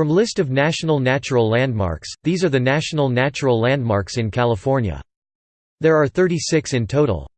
From list of national natural landmarks, these are the national natural landmarks in California. There are 36 in total.